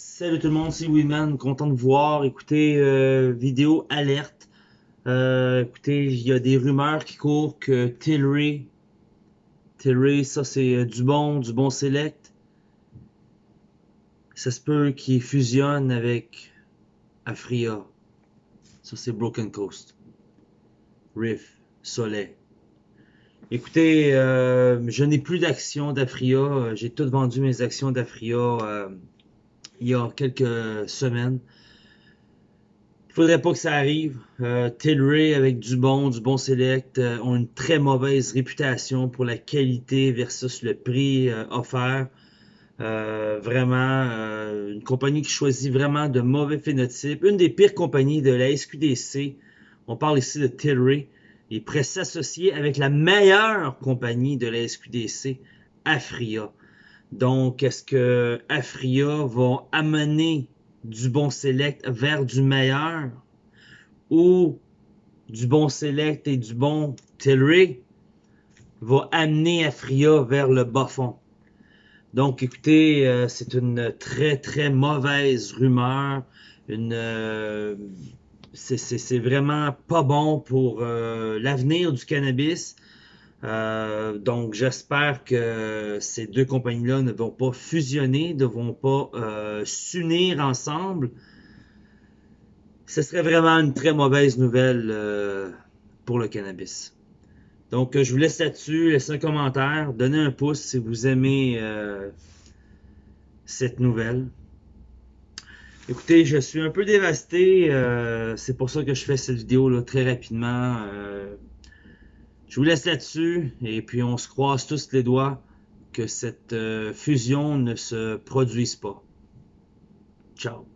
Salut tout le monde, c'est Winman, content de voir. Écoutez, euh, vidéo alerte. Euh, écoutez, il y a des rumeurs qui courent que Tilray, Tilray, ça c'est euh, du bon, du bon select. Ça se peut qu'il fusionne avec Afria. Ça c'est Broken Coast. Riff, Soleil. Écoutez, je n'ai plus d'actions d'Afria. J'ai tout vendu mes actions d'Afria il y a quelques semaines. Il faudrait pas que ça arrive. Euh, Tilray avec du bon, du bon select euh, ont une très mauvaise réputation pour la qualité versus le prix euh, offert. Euh, vraiment, une compagnie qui choisit vraiment de mauvais phénotypes. Une des pires compagnies de la SQDC. On parle ici de Tilray. Il pourrait s'associer avec la meilleure compagnie de la SQDC, Afria. Donc, est-ce que Afria va amener du bon select vers du meilleur ou du bon select et du bon Tilray va amener Afria vers le bas fond? Donc, écoutez, euh, c'est une très, très mauvaise rumeur. Une, euh, c'est vraiment pas bon pour euh, l'avenir du cannabis. Euh, donc, j'espère que ces deux compagnies-là ne vont pas fusionner, ne vont pas euh, s'unir ensemble. Ce serait vraiment une très mauvaise nouvelle euh, pour le cannabis. Donc, je vous laisse là-dessus. Laissez un commentaire. Donnez un pouce si vous aimez cette nouvelle. Écoutez, je suis un peu dévasté. C'est pour ça que je fais cette vidéo là, très rapidement. Je vous laisse là-dessus et puis on se croise tous les doigts que cette euh, fusion ne se produise pas. Ciao.